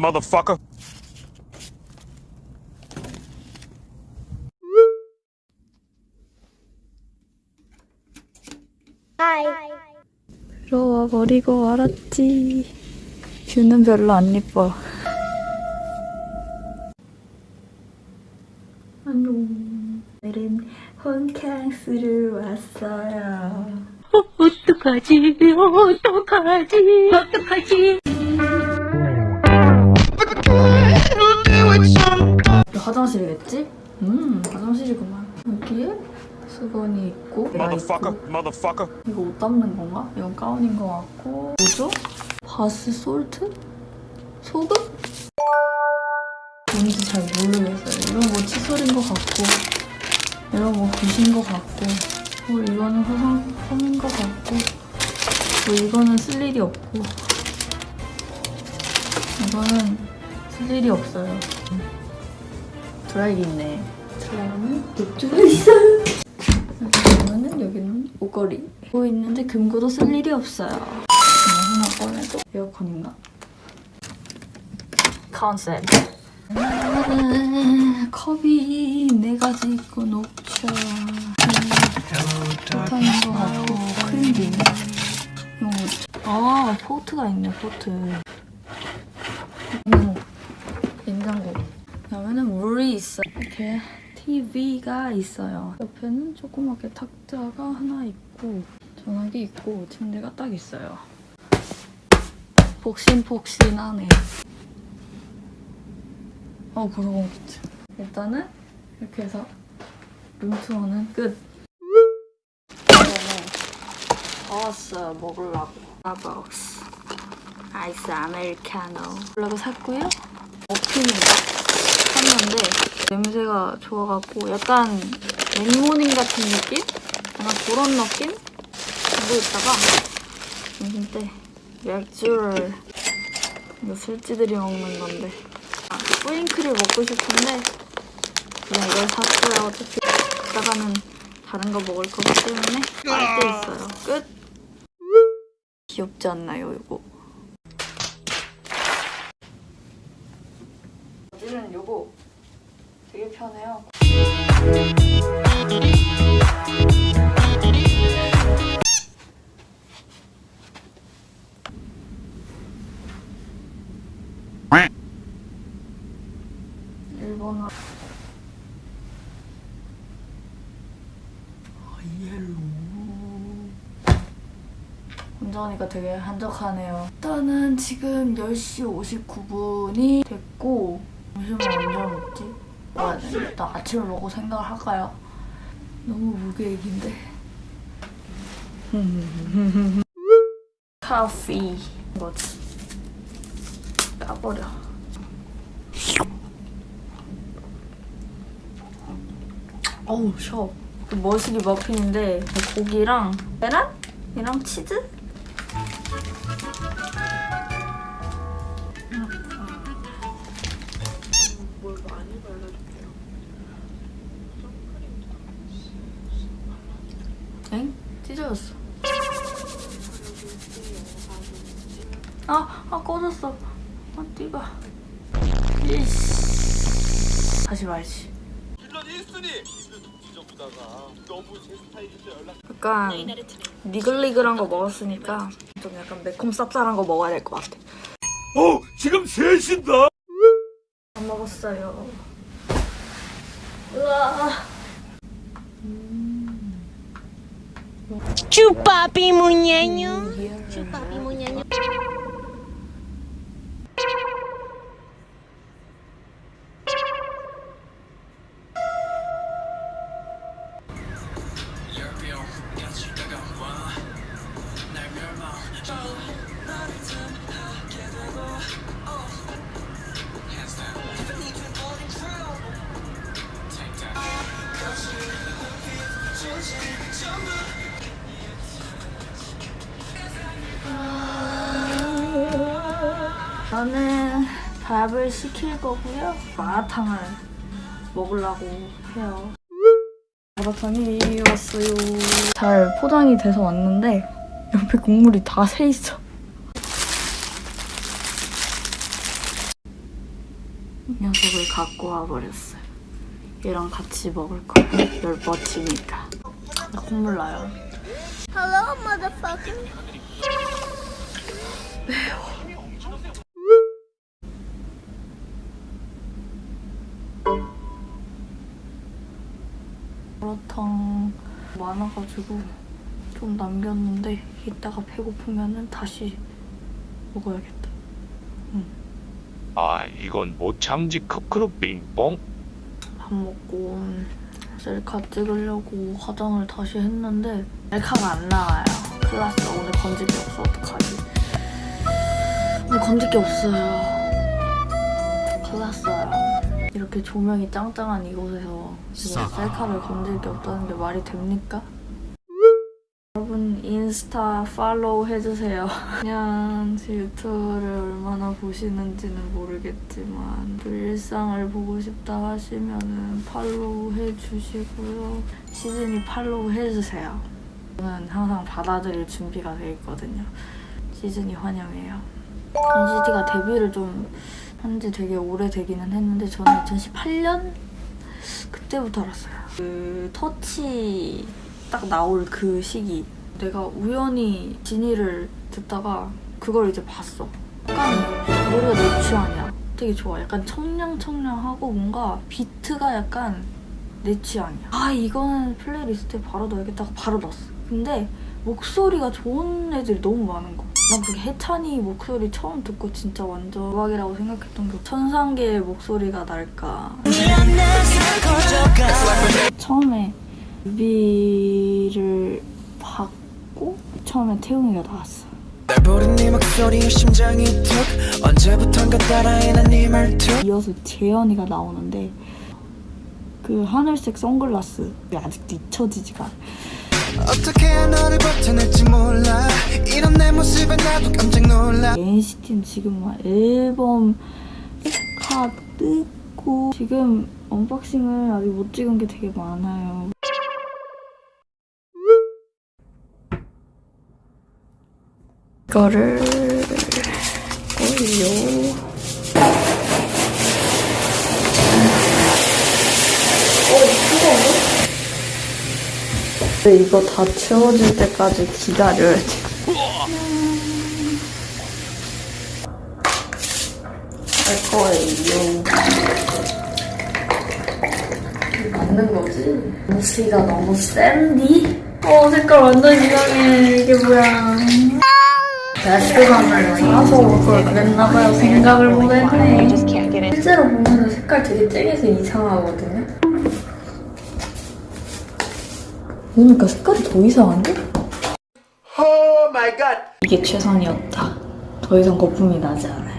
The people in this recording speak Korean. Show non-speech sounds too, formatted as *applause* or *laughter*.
motherfucker. 들어와 버리고 말았지. 뷰는 별로 안 예뻐. 안녕. 오늘은 홈캉스를 왔어요. 어떡하지? 어떡하지? 어떡하지? 수건이 있고, Motherfucker. 이거 옷 담는 건가? 이건 가운인 것 같고. 뭐죠? 바스 솔트? 소금? 뭔지 잘 모르겠어요. 이건 뭐 칫솔인 것 같고, 이건 뭐 붓인 것 같고, 뭐 이거는 화장품인 것 같고, 뭐 이거는 쓸 일이 없고, 이거는 쓸 일이 없어요. 드라이기 있네. 드라이기는 이쪽에 있어요. 그러면은 여기는 옷걸이. 뭐 있는데 금고도 쓸 일이 없어요. 그냥 하나 꺼내도 에어컨인가? 컨셉. 음, 컵이 네 가지 있고 녹차. 녹차인 것 같고 뭐지? 아 포트가 있네 포트. 음, 냉장고. 그러면은 물이 있어. 이렇게 TV가 있어요. 옆에는 조그맣게 탁자가 하나 있고 전화기 있고 침대가 딱 있어요. 폭신폭신하네. 어 그러고 있지. 일단은 이렇게 해서 룸투어는 끝. 어스 먹으려고. 스타벅스 아이스 아메리카노. 먹으려고 샀고요. 머핀을 샀는데 냄새가 좋아갖고 약간 맥모닝 같은 느낌? 약간 그런 느낌? 하고 있다가 점심 때 맥주를 이거 술찌들이 먹는 건데. 아, 뿌링클을 먹고 싶은데 그냥 이걸 샀어요 어차피. 이따가는 다른 거 먹을 거기 때문에 빨대 있어요. 끝. 귀엽지 않나요 이거 바지는 요거 되게 편해요. 운전하니까 되게 한적하네요. 일단은 지금 10시 59분이 됐고 점심을 언제 먹지? 아, 네. 일단 아침을 먹고 생각을 할까요? 너무 무계획인데. 커피. 뭐지? 까버려. 어우, 셔. 그 머시기 머핀인데 고기랑 계란? 이랑 치즈? 엥? 찢어졌어. 아, 아 꺼졌어. 아 띠가. 이씨. 다시 말지. 빌런 1순위 지저분다가 너무 제 스타일인데 연락 약간 니글니글한 거 먹었으니까 좀 약간 매콤 쌉쌀한 거 먹어야 될 것 같아. 어, 지금 셋인다. 안 먹었어요. Chupa pimunhanho. Chupa pimunhanho. European, yes, 저는 밥을 시킬 거고요. 마라탕을 먹으려고 해요. 마라탕이 왔어요. 잘 포장이 돼서 왔는데 옆에 국물이 다 새 있어. 이 녀석을 갖고 와버렸어요. 얘랑 같이 먹을 거야. 열 뻗치니까. 나 콧물 나요. Hello, motherfucker. 마라탕 많아가지고 좀 남겼는데 이따가 배고프면은 다시 먹어야겠다. 아 이건 못 참지 크크루 빙뽕 밥 먹고 셀카 찍으려고 화장을 다시 했는데 셀카가 안 나와요. 큰일 났어. 오늘 건질 게 없어. 어떡하지? 오늘 건질 게 없어요. 큰일 났어요. 이렇게 조명이 짱짱한 이곳에서 셀카를 건질 게 없다는 게 말이 됩니까? 여러분 인스타 팔로우 해주세요. *laughs* 그냥 제 유튜브를 얼마나 보시는지는 모르겠지만 또 일상을 보고 싶다 하시면은 팔로우 해주시고요. 시즌이 팔로우 해주세요. 저는 항상 받아들일 준비가 돼 있거든요. 시즈니 환영해요. NCT가 데뷔를 좀 한지 되게 오래되기는 했는데 저는 2018년 그때부터 알았어요. 그 터치 딱 나올 그 시기 내가 우연히 지니를 듣다가 그걸 이제 봤어. 약간 노래가 내 취향이야. 되게 좋아. 약간 청량청량하고 뭔가 비트가 약간 내 취향이야. 아 이거는 playlist에 바로 넣어야겠다 고 바로 넣었어. 근데 목소리가 좋은 애들이 너무 많은 거야. 난 그게 해찬이 목소리 처음 듣고 진짜 완전 대박이라고 생각했던 게 천상계의 목소리가 날까. 처음에 뮤비를 봤고 처음에 태웅이가 나왔어. 네 말투 이어서 재현이가 나오는데 그 하늘색 선글라스 아직도 잊혀지지가. 어떻게 너를 버텨낼지 몰라 이런 내 모습에 나도 깜짝 놀라 NCT는 지금 막 앨범 다 뜨고 지금 unboxing을 아직 못 찍은 게 되게 많아요. 이거를 올려. 근데 이거 다 채워질 때까지 기다려야 돼. 할 거예요. 맞는 거지? 무시가 너무 센디? 어, 색깔 완전 이상해. 이게 뭐야. 야식감을 사서 올걸 그랬나봐요. 생각을 못했네. 실제로 보면 색깔 되게 쨍해서 이상하거든요. 그러니까 색깔이 더 이상한데? 이게 최선이었다. 더 이상 거품이 나지 않아요.